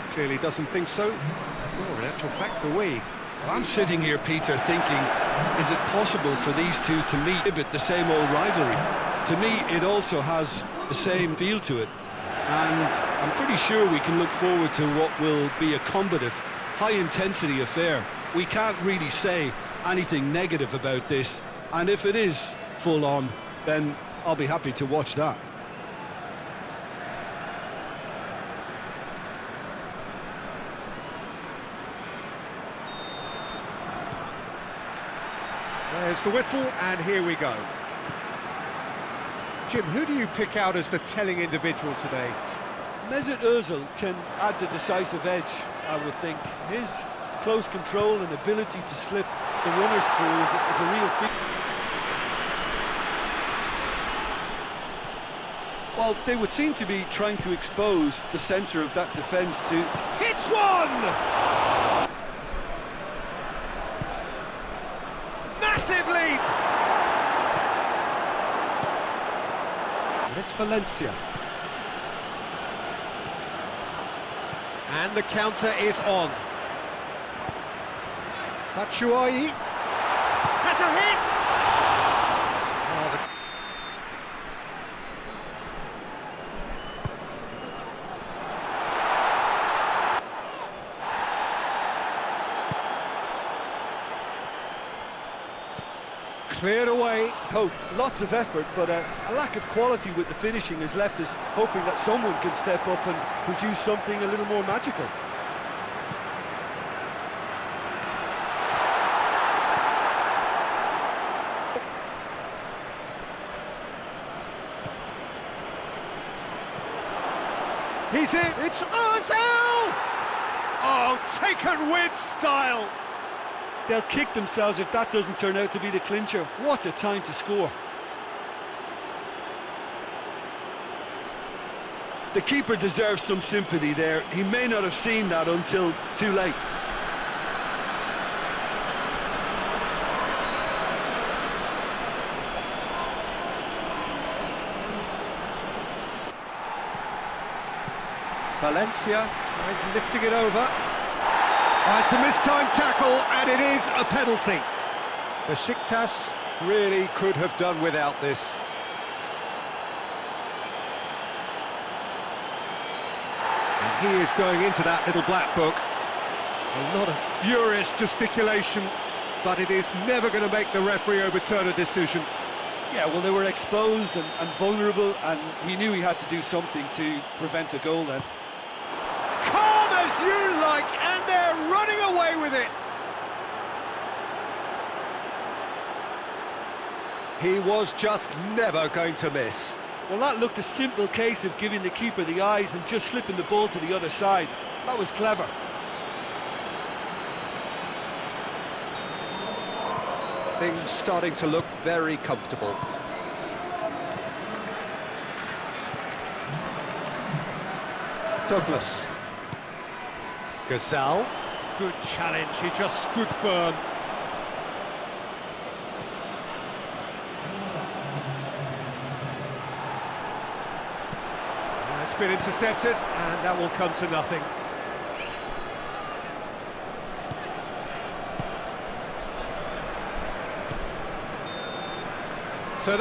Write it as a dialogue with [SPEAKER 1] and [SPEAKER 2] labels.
[SPEAKER 1] Well, clearly doesn't think so. Well, in actual fact, the way.
[SPEAKER 2] I'm sitting here, Peter, thinking, is it possible for these two to meet the same old rivalry? To me, it also has the same feel to it. And I'm pretty sure we can look forward to what will be a combative, high-intensity affair. We can't really say anything negative about this, and if it is full-on, then I'll be happy to watch that.
[SPEAKER 1] There's the whistle, and here we go. Jim, who do you pick out as the telling individual today?
[SPEAKER 2] Mesut Ozil can add the decisive edge, I would think. His close control and ability to slip the runners through is, is a real feat. Well, they would seem to be trying to expose the centre of that defence to...
[SPEAKER 1] Hits one! Massive leap! And it's Valencia. And the counter is on. Batshuayi has a hit! Cleared away.
[SPEAKER 2] Hoped, lots of effort, but a, a lack of quality with the finishing has left us hoping that someone can step up and produce something a little more magical.
[SPEAKER 1] He's in. It's Ozil! Oh, taken with style.
[SPEAKER 2] They'll kick themselves if that doesn't turn out to be the clincher. What a time to score. The keeper deserves some sympathy there. He may not have seen that until too late.
[SPEAKER 1] Valencia tries lifting it over. Oh, it's a mistimed tackle, and it is a penalty. Besiktas really could have done without this. And he is going into that little black book. A lot of furious gesticulation, but it is never going to make the referee overturn a decision.
[SPEAKER 2] Yeah, well, they were exposed and, and vulnerable, and he knew he had to do something to prevent a goal then.
[SPEAKER 1] Calm as you like, and they're running away with it. He was just never going to miss.
[SPEAKER 2] Well, that looked a simple case of giving the keeper the eyes and just slipping the ball to the other side. That was clever.
[SPEAKER 1] Things starting to look very comfortable. Douglas. Gazal. Good challenge, he just stood firm. It's been intercepted, and that will come to nothing. So that